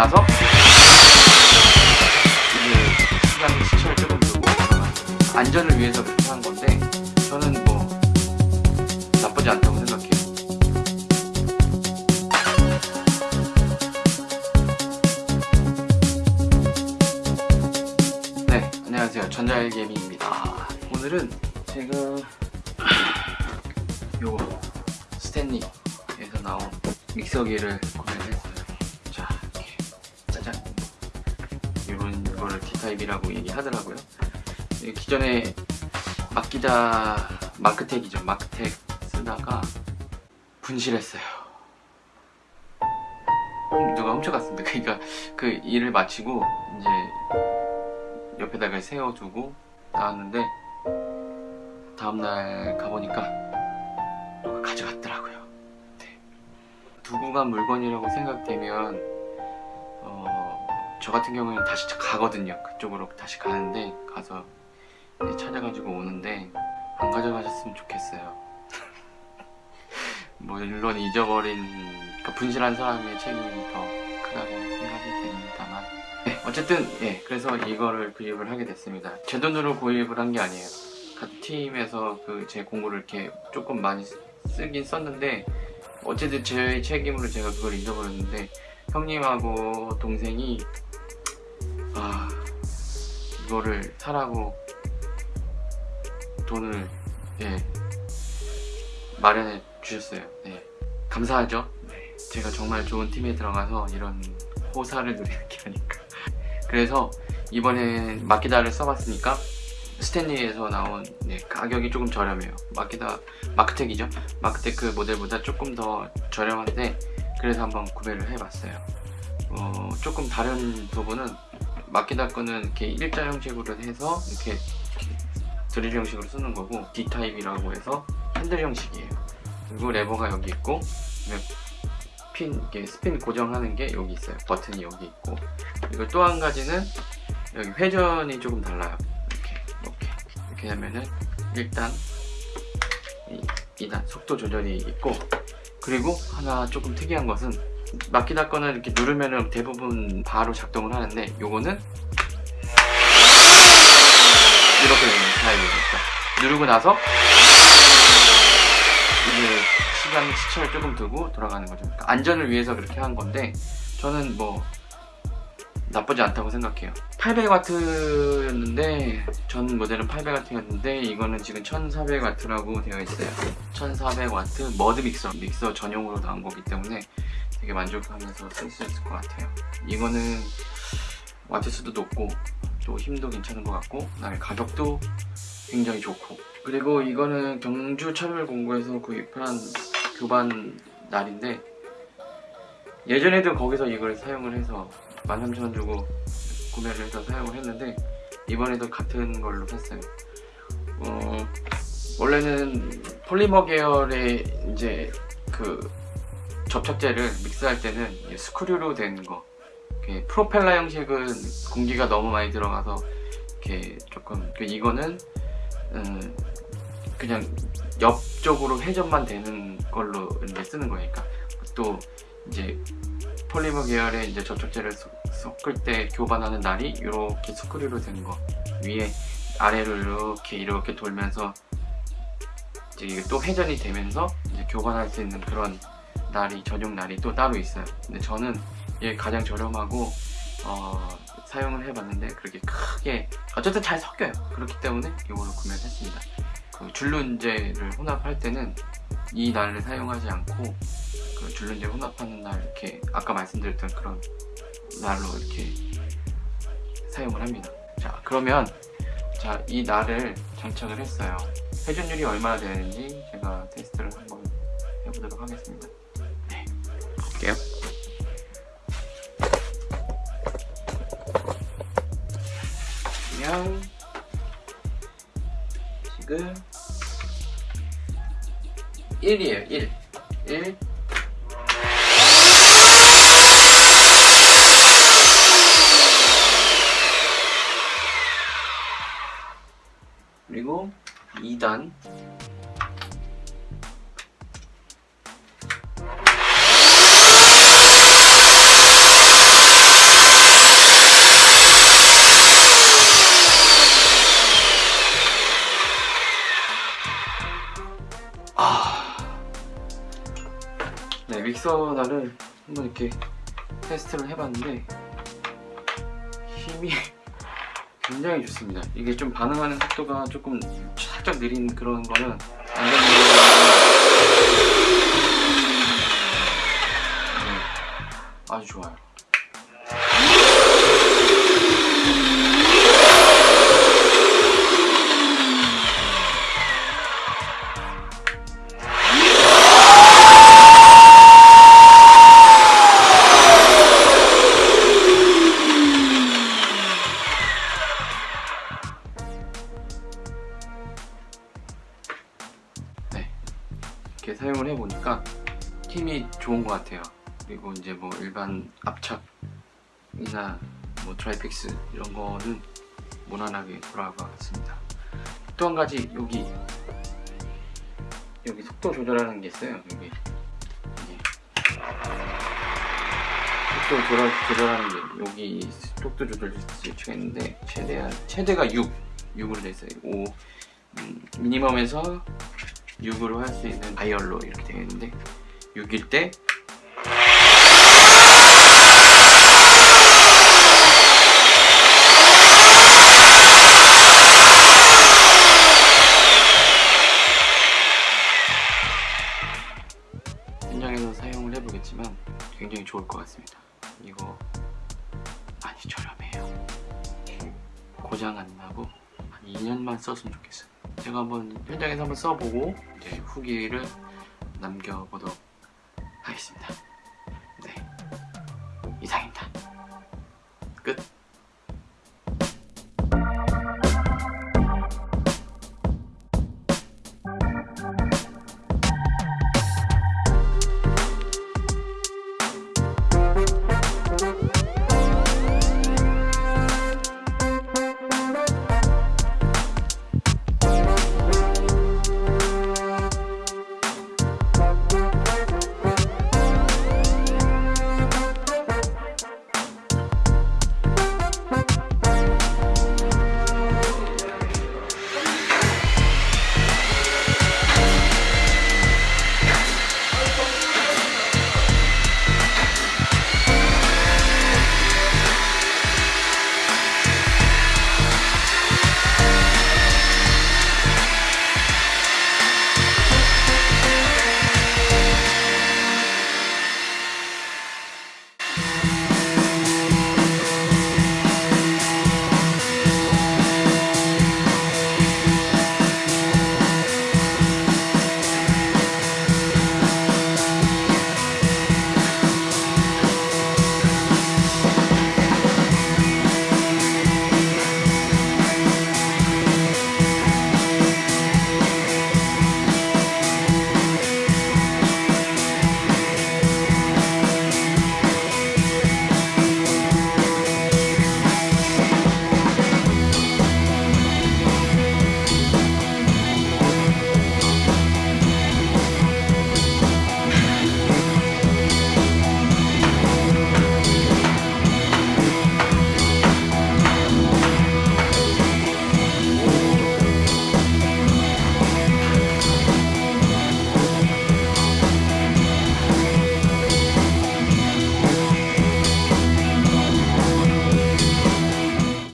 나서 이제 시간 시차를 조금 두고 안전을 위해서 그렇게 한 건데 저는 뭐 나쁘지 않다고 생각해요. 네, 안녕하세요. 전자일개미입니다. 오늘은 제가 요거 스탠리에서 나온 믹서기를 타입이라고 얘기하더라고요. 이 기존에 마키다 마크텍이죠. 마크텍 쓰다가 분실했어요. 음, 누가 훔쳐갔습니다. 그러니까 그 일을 마치고 이제 옆에다가 세워두고 나왔는데 다음날 가보니까 누가 가져갔더라고요. 네. 두고 간 물건이라고 생각되면 어, 저 같은 경우는 다시 가거든요. 그쪽으로 다시 가는데 가서 찾아가지고 오는데 안 가져가셨으면 좋겠어요. 뭐 물론 잊어버린 그 분실한 사람의 책임이 더 크다고 생각이 됩니다만 네, 어쨌든 예 그래서 이거를 구입을 하게 됐습니다. 제 돈으로 구입을 한 게 아니에요. 같은 팀에서 그 제 공구를 이렇게 조금 많이 쓰긴 썼는데 어쨌든 제 책임으로 제가 그걸 잊어버렸는데 형님하고 동생이 아 이거를 사라고 돈을 예 마련해 주셨어요. 네 감사하죠. 네, 제가 정말 좋은 팀에 들어가서 이런 호사를 누리는 게 아닐까. 그래서 이번엔 마키다를 써봤으니까 스탠리에서 나온 네, 가격이 조금 저렴해요. 마키다 마크텍이죠. 마크텍 그 모델보다 조금 더 저렴한데 그래서 한번 구매를 해봤어요. 어, 조금 다른 부분은 마키다 거는 이렇게 일자 형식으로 해서 이렇게, 이렇게 드릴 형식으로 쓰는 거고 D 타입이라고 해서 핸들 형식이에요. 그리고 레버가 여기 있고 핀 이렇게 스핀 고정하는 게 여기 있어요. 버튼이 여기 있고 그리고 또 한 가지는 여기 회전이 조금 달라요. 이렇게 이렇게 이렇게 하면은 일단 이 2단 속도 조절이 있고 그리고 하나 조금 특이한 것은 마키다 거는 이렇게 누르면은 대부분 바로 작동을 하는데 요거는 이렇게 되는 타입입니다. 누르고 나서 이제 시간 시차를 조금 두고 돌아가는 거죠. 그러니까 안전을 위해서 그렇게 한 건데 저는 뭐 나쁘지 않다고 생각해요. 800W였는데 전 모델은 800W였는데 이거는 지금 1400W라고 되어 있어요. 1400W 머드 믹서 믹서 전용으로 나온 거기 때문에 되게 만족하면서 쓸 수 있을 것 같아요. 이거는 와트수도 높고 또 힘도 괜찮은 것 같고 그다음에 가격도 굉장히 좋고 그리고 이거는 경주 차별공고에서 구입한 교반 날인데 예전에도 거기서 이걸 사용을 해서 13,000원 주고 구매를 해서 사용을 했는데 이번에도 같은 걸로 샀어요 어, 원래는 폴리머 계열의 이제 그 접착제를 믹스할 때는 스크류로 된 거. 프로펠러 형식은 공기가 너무 많이 들어가서 이렇게 조금 그 이거는 음, 그냥 옆쪽으로 회전만 되는 걸로 이제 쓰는 거니까. 또 이제 폴리머 계열의 이제 접착제를 섞을 때 교반하는 날이 이렇게 스크류로 된 거. 위에 아래로 이렇게 이렇게 돌면서 이제 이게 또 회전이 되면서 이제 교반할 수 있는 그런 날이 전용 날이 또 따로 있어요. 근데 저는 이게 가장 저렴하고 어, 사용을 해봤는데 그렇게 크게 어쨌든 잘 섞여요. 그렇기 때문에 이걸로 구매를 했습니다. 그 줄눈제를 혼합할 때는 이 날을 사용하지 않고 그 줄눈제 혼합하는 날 이렇게 아까 말씀드렸던 그런 날로 이렇게 사용을 합니다. 자 그러면 자 이 날을 장착을 했어요. 회전율이 얼마나 되는지 제가 테스트를 한번 해보도록 하겠습니다. 네, 볼게요. 그냥 지금 1이에요 1 1 그리고 2단 믹서날을 한번 이렇게 테스트를 해봤는데 힘이 굉장히 좋습니다. 이게 좀 반응하는 속도가 조금 살짝 느린 그런 거는 완전 네, 아주 좋아요. 이렇게 사용을 해보니까 힘이 좋은 것 같아요. 그리고 이제 뭐 일반 압착이나 뭐 트라이픽스 이런 거는 무난하게 돌아갈 것 같습니다. 또 한 가지 여기 여기 속도 조절하는 게 있어요. 여기 속도 조절, 조절하는 게 여기 속도 조절 스위치가 있는데 최대한 최대가 6 6으로 돼 있어요. 5 음, 미니멈에서 6으로 할 수 있는 다이얼로 이렇게 되어 있는데 6일 때 현장에서 사용을 해보겠지만 굉장히 좋을 것 같습니다. 이거 많이 저렴해요. 고장 안 나고 한 2년만 썼으면 좋겠어요. 제가 한번 현장에서 한번 써보고 이제 후기를 남겨보도록.